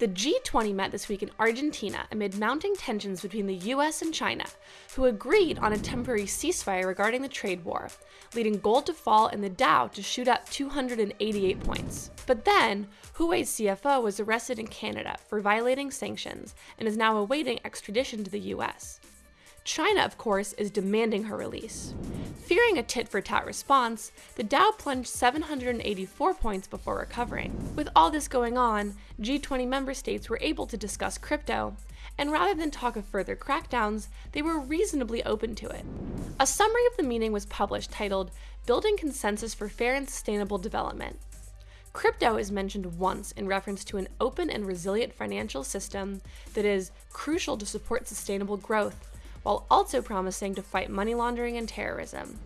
The G20 met this week in Argentina amid mounting tensions between the US and China, who agreed on a temporary ceasefire regarding the trade war, leading gold to fall and the Dow to shoot up 288 points. But then, Huawei's CFO was arrested in Canada for violating sanctions and is now awaiting extradition to the US. China, of course, is demanding her release. Fearing a tit for tat response, the Dow plunged 784 points before recovering. With all this going on, G20 member states were able to discuss crypto, and rather than talk of further crackdowns, they were reasonably open to it. A summary of the meeting was published titled Building Consensus for Fair and Sustainable Development. Crypto is mentioned once in reference to an open and resilient financial system that is crucial to support sustainable growth while also promising to fight money laundering and terrorism.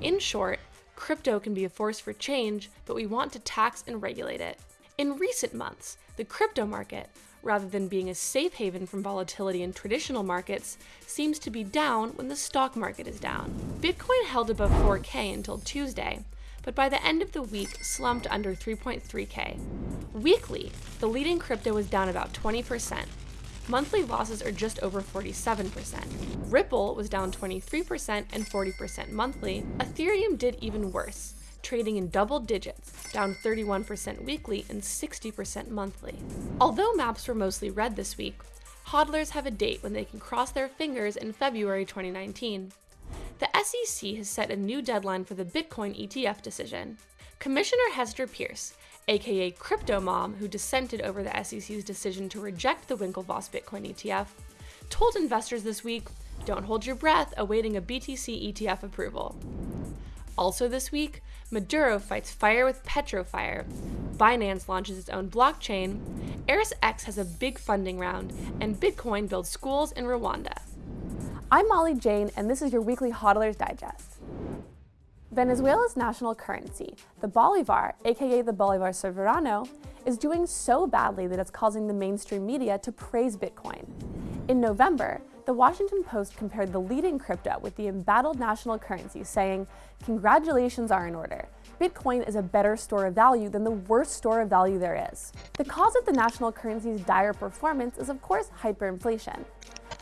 In short, crypto can be a force for change, but we want to tax and regulate it. In recent months, the crypto market, rather than being a safe haven from volatility in traditional markets, seems to be down when the stock market is down. Bitcoin held above 4K until Tuesday, but by the end of the week slumped under 3.3K. Weekly, the leading crypto was down about 20%, monthly losses are just over 47%. Ripple was down 23% and 40% monthly. Ethereum did even worse, trading in double digits, down 31% weekly and 60% monthly. Although maps were mostly red this week, hodlers have a date when they can cross their fingers in February 2019. The SEC has set a new deadline for the Bitcoin ETF decision. Commissioner Hester Peirce aka Crypto Mom, who dissented over the SEC's decision to reject the Winklevoss Bitcoin ETF, told investors this week don't hold your breath awaiting a BTC ETF approval. Also this week, Maduro fights fire with Petrofire, Binance launches its own blockchain, ErisX has a big funding round, and Bitcoin builds schools in Rwanda. I'm Molly Jane, and this is your weekly Hodlers Digest. Venezuela's national currency, the bolivar, aka the bolivar soberano, is doing so badly that it's causing the mainstream media to praise Bitcoin. In November, the Washington Post compared the leading crypto with the embattled national currency, saying, congratulations are in order. Bitcoin is a better store of value than the worst store of value there is. The cause of the national currency's dire performance is of course hyperinflation.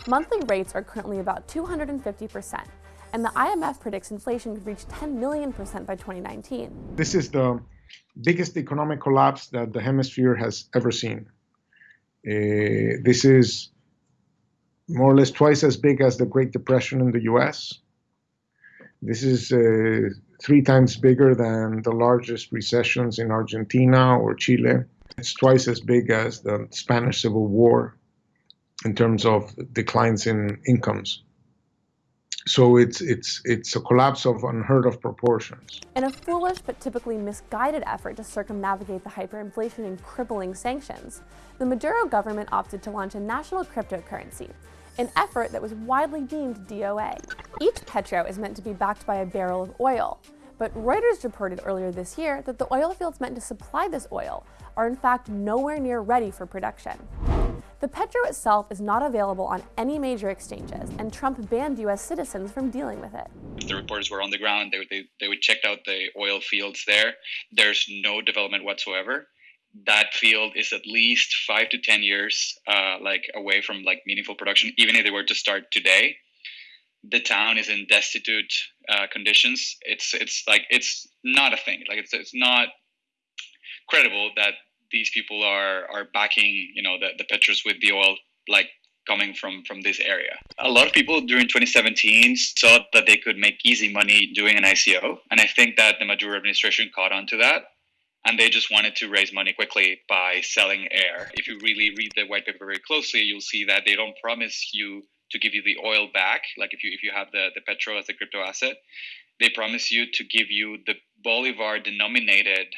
Monthly rates are currently about 250 percent, and the IMF predicts inflation could reach 10 million percent by 2019. This is the biggest economic collapse that the hemisphere has ever seen. Uh, this is more or less twice as big as the Great Depression in the US. This is uh, three times bigger than the largest recessions in Argentina or Chile. It's twice as big as the Spanish Civil War in terms of declines in incomes. So it's it's it's a collapse of unheard of proportions. In a foolish but typically misguided effort to circumnavigate the hyperinflation and crippling sanctions, the Maduro government opted to launch a national cryptocurrency, an effort that was widely deemed DOA. Each petro is meant to be backed by a barrel of oil, but Reuters reported earlier this year that the oil fields meant to supply this oil are in fact nowhere near ready for production. The Petro itself is not available on any major exchanges, and Trump banned US citizens from dealing with it. The reporters were on the ground, they, they, they would check out the oil fields there. There's no development whatsoever. That field is at least five to 10 years uh, like away from like meaningful production, even if they were to start today. The town is in destitute uh, conditions. It's it's like it's not a thing. Like it's it's not credible that these people are are backing you know the, the petros with the oil like coming from from this area. A lot of people during 2017 saw that they could make easy money doing an ico and i think that the maduro administration caught on to that and they just wanted to raise money quickly by selling air. If you really read the white paper very closely you'll see that they don't promise you to give you the oil back like if you if you have the the petro as a crypto asset. They promise you to give you the bolivar denominated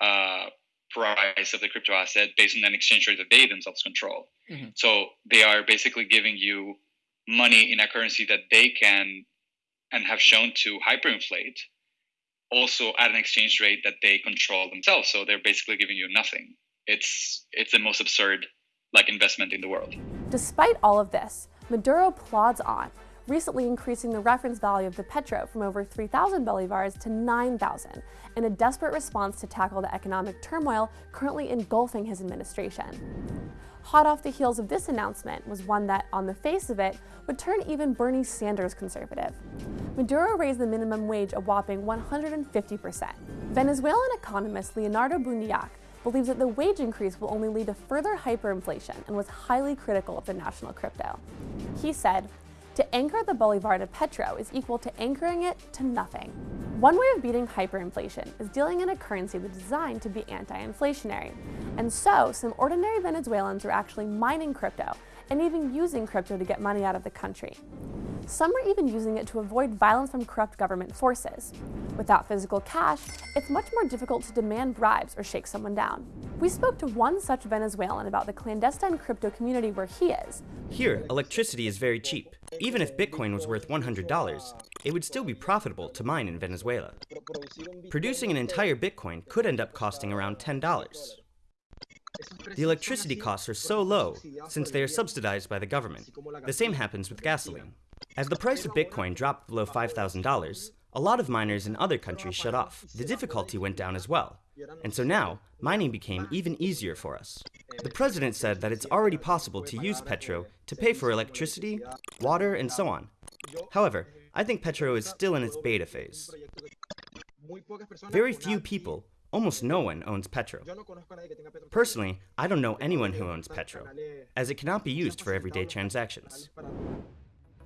uh, price of the crypto asset based on an exchange rate that they themselves control. Mm-hmm. So they are basically giving you money in a currency that they can and have shown to hyperinflate also at an exchange rate that they control themselves. So they're basically giving you nothing. It's it's the most absurd like investment in the world. Despite all of this, Maduro plods on, recently increasing the reference value of the petro from over 3,000 bolivars to 9,000 in a desperate response to tackle the economic turmoil currently engulfing his administration. Hot off the heels of this announcement was one that, on the face of it, would turn even Bernie Sanders conservative. Maduro raised the minimum wage a whopping 150%. Venezuelan economist Leonardo Buniak believes that the wage increase will only lead to further hyperinflation and was highly critical of the national crypto. He said, to anchor the bolivar to petro is equal to anchoring it to nothing. One way of beating hyperinflation is dealing in a currency that's designed to be anti-inflationary. And so, some ordinary Venezuelans are actually mining crypto and even using crypto to get money out of the country. Some are even using it to avoid violence from corrupt government forces. Without physical cash, it's much more difficult to demand bribes or shake someone down. We spoke to one such Venezuelan about the clandestine crypto community where he is. Here, electricity is very cheap. Even if Bitcoin was worth $100, it would still be profitable to mine in Venezuela. Producing an entire Bitcoin could end up costing around $10. The electricity costs are so low, since they are subsidized by the government. The same happens with gasoline. As the price of Bitcoin dropped below $5,000, a lot of miners in other countries shut off. The difficulty went down as well. And so now, mining became even easier for us. The president said that it's already possible to use Petro to pay for electricity, water, and so on. However, I think Petro is still in its beta phase. Very few people, almost no one, owns Petro. Personally, I don't know anyone who owns Petro, as it cannot be used for everyday transactions.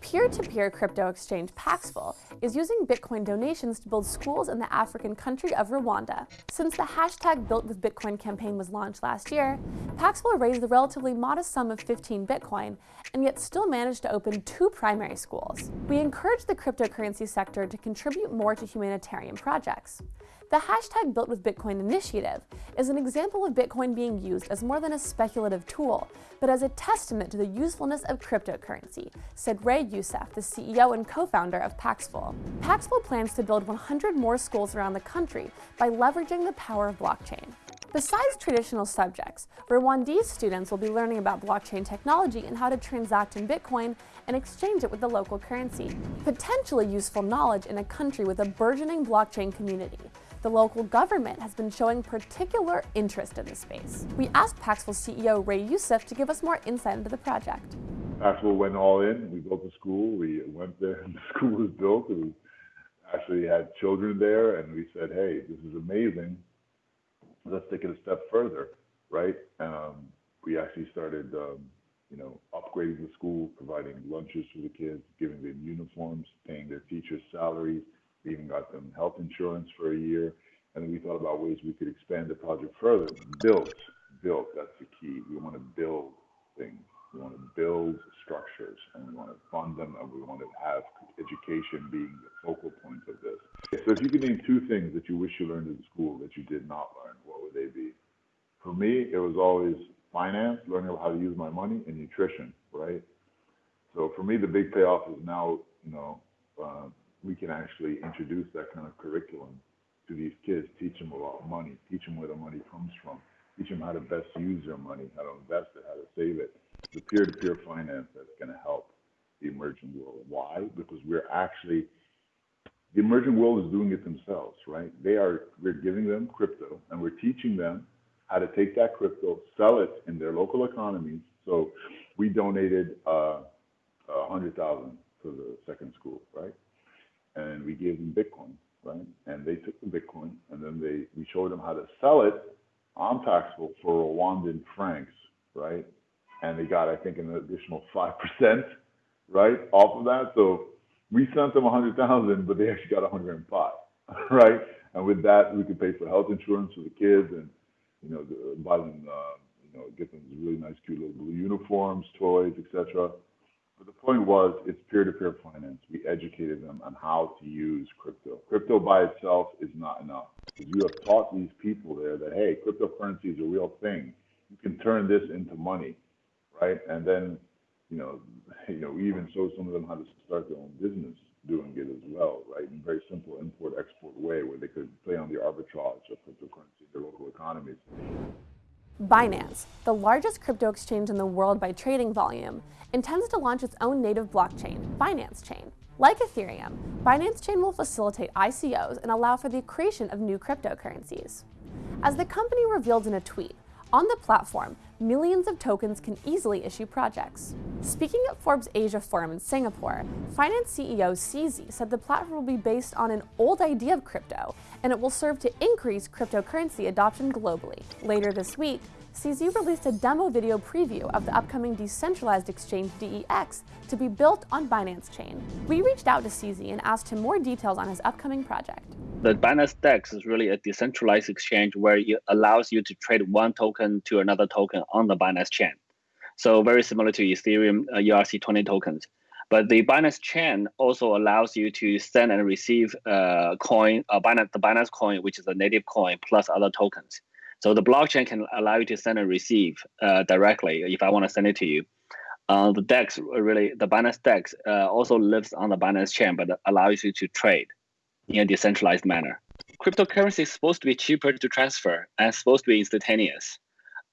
Peer-to-peer -peer crypto exchange Paxful is using Bitcoin donations to build schools in the African country of Rwanda. Since the hashtag Built with Bitcoin campaign was launched last year, Paxful raised the relatively modest sum of 15 Bitcoin and yet still managed to open two primary schools. We encourage the cryptocurrency sector to contribute more to humanitarian projects. The hashtag Built with Bitcoin initiative is an example of Bitcoin being used as more than a speculative tool, but as a testament to the usefulness of cryptocurrency, said Ray Youssef, the CEO and co-founder of Paxful. Paxful plans to build 100 more schools around the country by leveraging the power of blockchain. Besides traditional subjects, Rwandese students will be learning about blockchain technology and how to transact in Bitcoin and exchange it with the local currency. Potentially useful knowledge in a country with a burgeoning blockchain community the local government has been showing particular interest in the space. We asked Paxful CEO Ray Youssef to give us more insight into the project. Paxful went all in. We built a school. We went there and the school was built. We actually had children there and we said, hey, this is amazing. Let's take it a step further, right? Um, we actually started, um, you know, upgrading the school, providing lunches for the kids, giving them uniforms, paying their teachers' salaries, we even got them health insurance for a year. And we thought about ways we could expand the project further. Built, built, that's the key. We want to build things. We want to build structures and we want to fund them and we want to have education being the focal point of this. So if you could name two things that you wish you learned in school that you did not learn, what would they be? For me, it was always finance, learning how to use my money, and nutrition, right? So for me, the big payoff is now, you know, uh, we can actually introduce that kind of curriculum to these kids, teach them about money, teach them where the money comes from, teach them how to best use their money, how to invest it, how to save it. The peer-to-peer finance that's going to help the emerging world. Why? Because we're actually the emerging world is doing it themselves, right? They are we're giving them crypto and we're teaching them how to take that crypto, sell it in their local economies. So we donated uh, a hundred thousand to the second school, right? And we gave them Bitcoin, right? And they took the Bitcoin and then they we showed them how to sell it on Paxful for Rwandan francs, right? And they got I think an additional five percent, right, off of that. So we sent them a hundred thousand, but they actually got a hundred and five, right? And with that, we could pay for health insurance for the kids and you know buy them, uh, you know, get them really nice, cute little blue uniforms, toys, etc. But the point was, it's peer-to-peer finance. We educated them on how to use crypto. Crypto by itself is not enough. You have taught these people there that, hey, cryptocurrency is a real thing. You can turn this into money, right? And then, you know, you know, we even showed some of them how to start their own business doing it as well, right? In a very simple import-export way where they could play on the arbitrage of cryptocurrency in their local economies. Binance, the largest crypto exchange in the world by trading volume, intends to launch its own native blockchain, Binance Chain. Like Ethereum, Binance Chain will facilitate ICOs and allow for the creation of new cryptocurrencies. As the company revealed in a tweet, on the platform, millions of tokens can easily issue projects. Speaking at Forbes Asia Forum in Singapore, Binance CEO CZ said the platform will be based on an old idea of crypto, and it will serve to increase cryptocurrency adoption globally. Later this week, CZ released a demo video preview of the upcoming decentralized exchange DEX to be built on Binance Chain. We reached out to CZ and asked him more details on his upcoming project the Binance DEX is really a decentralized exchange where it allows you to trade one token to another token on the Binance chain. So very similar to Ethereum uh, ERC20 tokens. But the Binance chain also allows you to send and receive uh, coin, uh, Binance, the Binance coin, which is a native coin plus other tokens. So the blockchain can allow you to send and receive uh, directly if I want to send it to you. Uh, the DEX really, the Binance DEX uh, also lives on the Binance chain, but allows you to trade in a decentralized manner. Cryptocurrency is supposed to be cheaper to transfer and supposed to be instantaneous.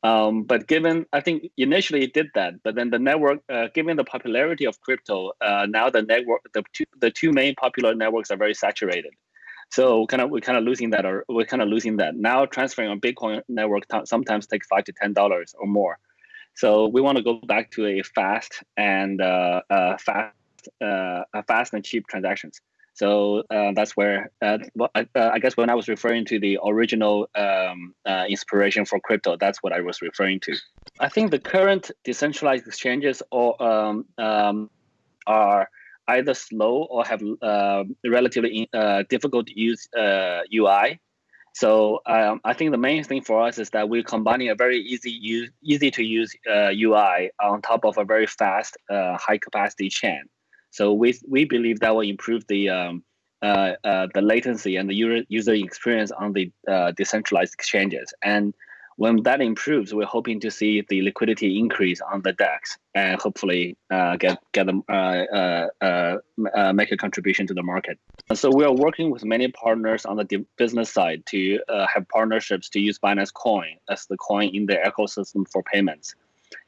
Um, but given, I think initially it did that, but then the network, uh, given the popularity of crypto, uh, now the network, the two, the two main popular networks are very saturated. So kind of we're kind of losing that, or we're kind of losing that. Now transferring on Bitcoin network sometimes takes five to ten dollars or more. So we want to go back to a fast and uh, uh fast, uh, fast and cheap transactions. So uh, that's where uh, uh, I guess when I was referring to the original um, uh, inspiration for crypto, that's what I was referring to. I think the current decentralized exchanges or um, um, are either slow or have uh, relatively uh, difficult to use UI. So um, I think the main thing for us is that we're combining a very easy use, easy to use UI on top of a very fast, high capacity chain. So we we believe that will improve the um, uh, uh, the latency and the user user experience on the uh, decentralized exchanges. And when that improves, we're hoping to see the liquidity increase on the DEX and hopefully uh, get get them uh, uh, make a contribution to the market. So we are working with many partners on the business side to have partnerships to use Binance Coin as the coin in the ecosystem for payments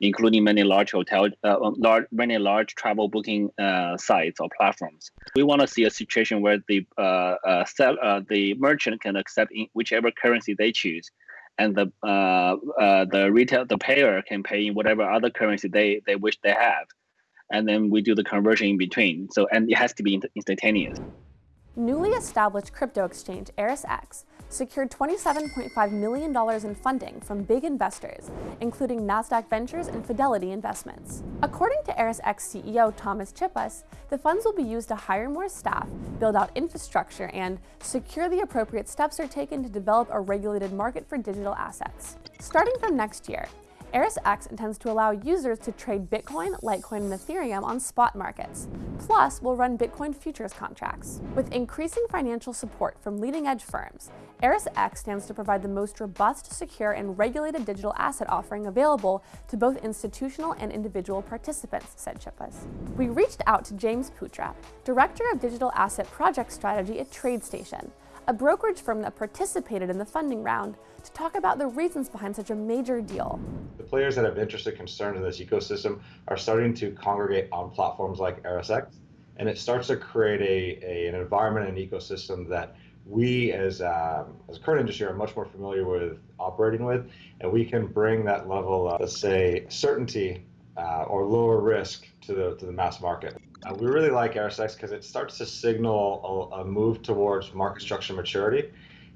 including many large hotel, uh, large, many large travel booking uh, sites or platforms. We want to see a situation where the uh, uh sell, uh, the merchant can accept in whichever currency they choose, and the uh, the retail the payer can pay in whatever other currency they they wish they have, and then we do the conversion in between. So and it has to be instantaneous. Newly established crypto exchange ErisX secured $27.5 million in funding from big investors, including NASDAQ Ventures and Fidelity Investments. According to ErisX CEO Thomas Chippas, the funds will be used to hire more staff, build out infrastructure, and secure the appropriate steps are taken to develop a regulated market for digital assets. Starting from next year, ErisX intends to allow users to trade Bitcoin, Litecoin, and Ethereum on spot markets. Plus, will run Bitcoin futures contracts. With increasing financial support from leading-edge firms, ErisX stands to provide the most robust, secure, and regulated digital asset offering available to both institutional and individual participants, said Chippas. We reached out to James Putra, Director of Digital Asset Project Strategy at TradeStation, a brokerage firm that participated in the funding round, to talk about the reasons behind such a major deal. The players that have interest and concern in this ecosystem are starting to congregate on platforms like ErisX, and it starts to create a, a an environment and ecosystem that we as um, as a current industry are much more familiar with operating with, and we can bring that level of, let's say, certainty uh, or lower risk to the to the mass market. Uh, we really like ErisX because it starts to signal a, a, move towards market structure maturity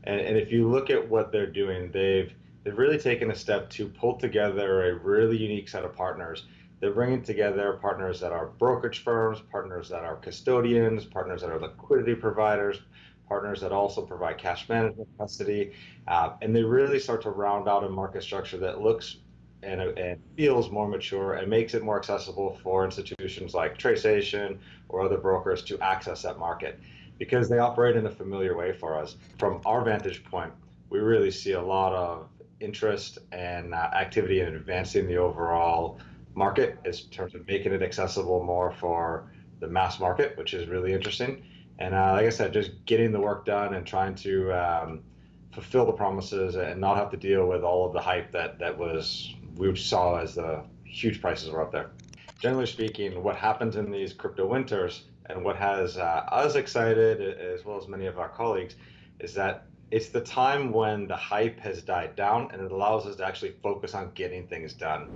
and, and if you look at what they're doing, they've they've really taken a step to pull together a really unique set of partners. They're bringing together partners that are brokerage firms, partners that are custodians, partners that are liquidity providers, partners that also provide cash management custody, uh, and they really start to round out a market structure that looks and, and, feels more mature and makes it more accessible for institutions like TradeStation or other brokers to access that market because they operate in a familiar way for us. From our vantage point, we really see a lot of interest and uh, activity in advancing the overall market in terms of making it accessible more for the mass market, which is really interesting. And uh, like I said, just getting the work done and trying to um, fulfill the promises and not have to deal with all of the hype that that was we saw as the huge prices were up there. Generally speaking, what happens in these crypto winters and what has uh, us excited as well as many of our colleagues is that it's the time when the hype has died down and it allows us to actually focus on getting things done.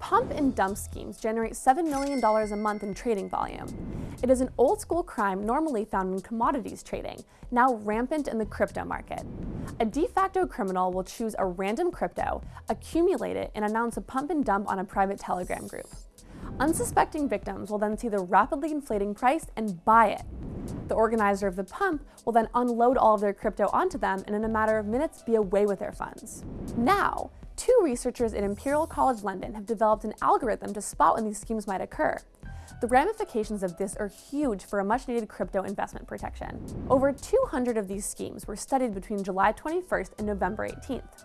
Pump and dump schemes generate $7 million a month in trading volume. It is an old school crime normally found in commodities trading, now rampant in the crypto market. A de facto criminal will choose a random crypto, accumulate it, and announce a pump and dump on a private Telegram group. Unsuspecting victims will then see the rapidly inflating price and buy it. The organizer of the pump will then unload all of their crypto onto them and in a matter of minutes be away with their funds. Now, two researchers at Imperial College London have developed an algorithm to spot when these schemes might occur. The ramifications of this are huge for a much needed crypto investment protection. Over 200 of these schemes were studied between July 21st and November 18th.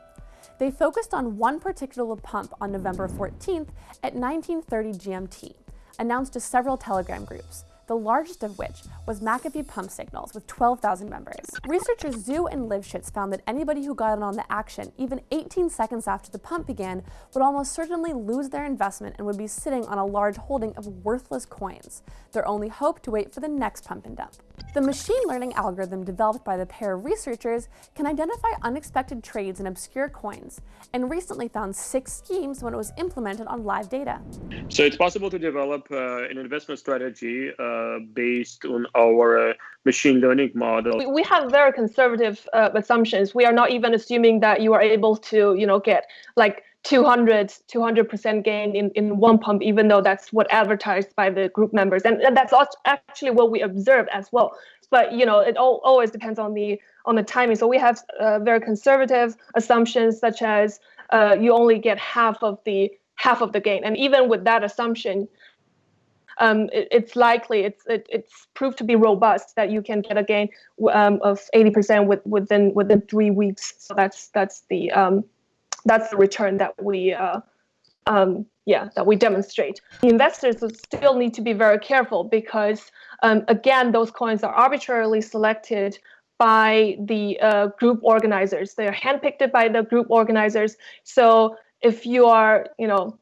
They focused on one particular pump on November 14th at 1930 GMT, announced to several Telegram groups, the largest of which was McAfee Pump Signals with 12,000 members. Researchers Xu and Livshits found that anybody who got in on the action even 18 seconds after the pump began would almost certainly lose their investment and would be sitting on a large holding of worthless coins, their only hope to wait for the next pump and dump. The machine learning algorithm developed by the pair of researchers can identify unexpected trades in obscure coins, and recently found six schemes when it was implemented on live data. So it's possible to develop uh, an investment strategy uh, based on our uh, machine learning model. We, we have very conservative uh, assumptions. We are not even assuming that you are able to, you know, get like 200 200% gain in, in one pump even though that's what advertised by the group members. And, and that's actually what we observed as well. But you know it all, always depends on the on the timing. So we have uh, very conservative assumptions such as uh, you only get half of the half of the gain. And even with that assumption um, it, it's likely it's it, it's proved to be robust that you can get a gain um, of 80% with, within within three weeks. So that's that's the um, that's the return that we uh, um, yeah that we demonstrate. Investors still need to be very careful because um, again those coins are arbitrarily selected by the uh, group organizers. They're handpicked by the group organizers. So if you are you know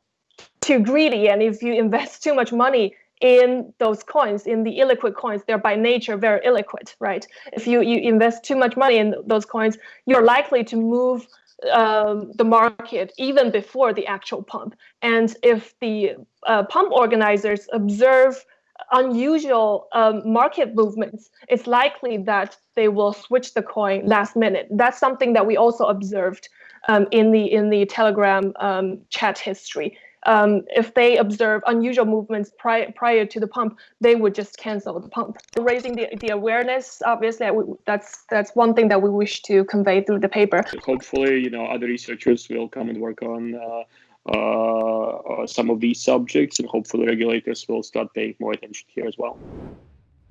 too greedy and if you invest too much money in those coins, in the illiquid coins, they're by nature very illiquid, right? If you, you invest too much money in those coins, you're likely to move um, the market even before the actual pump. And if the uh, pump organizers observe unusual um, market movements, it's likely that they will switch the coin last minute. That's something that we also observed um, in the in the Telegram um, chat history um, if they observe unusual movements prior, prior to the pump, they would just cancel the pump. Raising the, the awareness, obviously, that's that's one thing that we wish to convey through the paper. Hopefully, you know, other researchers will come and work on uh, uh, some of these subjects, and hopefully regulators will start paying more attention here as well.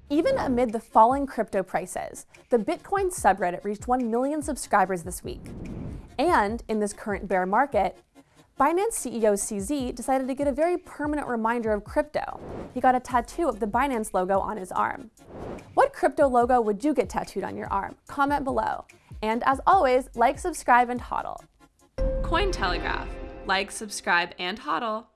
Even amid the falling crypto prices, the Bitcoin subreddit reached 1 million subscribers this week. And in this current bear market, Binance CEO CZ decided to get a very permanent reminder of crypto. He got a tattoo of the Binance logo on his arm. What crypto logo would you get tattooed on your arm? Comment below. And as always, like, subscribe, and hodl. Cointelegraph. Like, subscribe, and hodl.